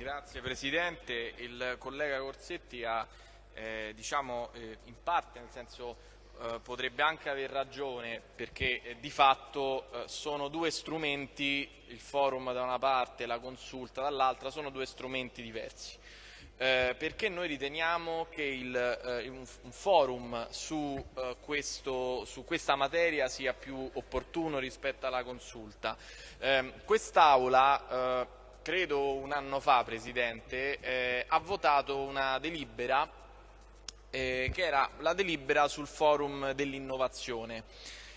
Grazie Presidente, il collega Corsetti ha eh, diciamo, eh, in parte, nel senso eh, potrebbe anche aver ragione perché eh, di fatto eh, sono due strumenti, il forum da una parte e la consulta dall'altra, sono due strumenti diversi. Eh, perché noi riteniamo che il, un, un, forum su, questo, su, questa materia sia più opportuno rispetto alla consulta. Ehm, quest'Aula credo un anno fa, Presidente, eh, ha votato una delibera eh, che era la delibera sul forum dell'innovazione.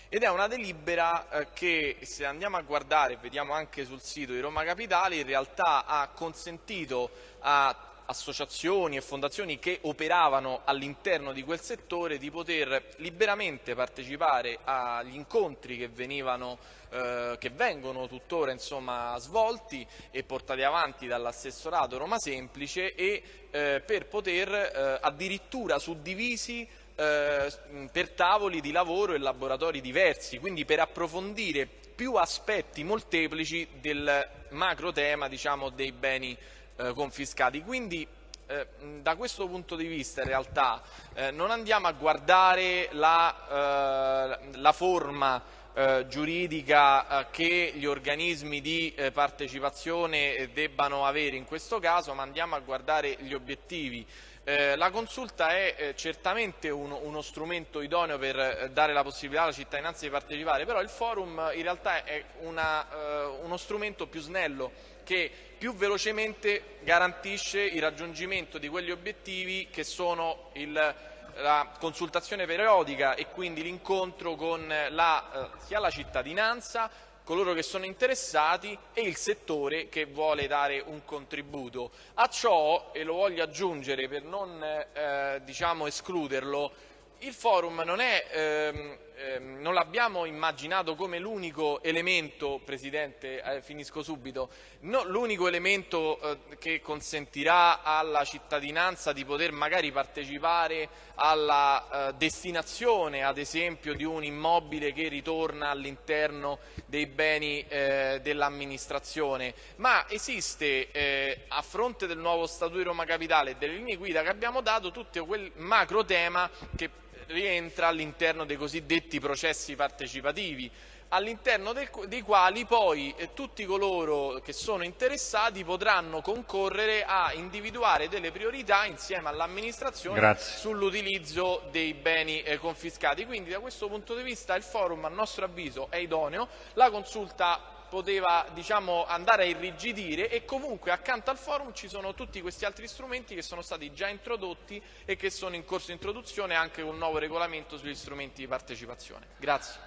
Ed è una delibera eh, che se andiamo a guardare, vediamo anche sul sito di Roma Capitale, in realtà ha consentito a associazioni e fondazioni che operavano all'interno di quel settore di poter liberamente partecipare agli incontri che, venivano, eh, che vengono tuttora insomma, svolti e portati avanti dall'assessorato Roma Semplice e eh, per poter eh, addirittura suddivisi eh, per tavoli di lavoro e laboratori diversi, quindi per approfondire più aspetti molteplici del macro tema diciamo, dei beni eh, confiscati. Quindi eh, da questo punto di vista in realtà eh, non andiamo a guardare la, eh, la forma eh, giuridica eh, che gli organismi di partecipazione debbano avere in questo caso, ma andiamo a guardare gli obiettivi. Eh, la consulta è eh, certamente uno, uno, strumento idoneo per eh, dare la possibilità alla cittadinanza di partecipare, però il forum in realtà è una, eh, uno strumento più snello che più velocemente garantisce il raggiungimento di quegli obiettivi che sono il, la consultazione periodica e quindi l'incontro con la, eh, sia la cittadinanza coloro che sono interessati e il settore che vuole dare un contributo. A ciò, e lo voglio aggiungere per non eh, diciamo escluderlo, il forum non, ehm, ehm, non l'abbiamo immaginato come l'unico elemento, Presidente, eh, finisco subito, no, l'unico elemento eh, che consentirà alla cittadinanza di poter magari partecipare alla eh, destinazione, ad esempio, di un immobile che ritorna all'interno dei beni eh, dell'amministrazione, ma esiste eh, a fronte del nuovo Statuto di Roma Capitale e delle linee guida che abbiamo dato tutto quel macro tema che rientra all'interno dei cosiddetti processi partecipativi, all'interno dei quali poi eh, tutti coloro che sono interessati potranno concorrere a individuare delle priorità insieme all'amministrazione sull'utilizzo dei beni eh, confiscati. Quindi da questo punto di vista il forum a nostro avviso è idoneo, la consulta poteva diciamo, andare a irrigidire e comunque accanto al forum ci sono tutti questi altri strumenti che sono stati già introdotti e che sono in corso di introduzione anche con un nuovo regolamento sugli strumenti di partecipazione. Grazie.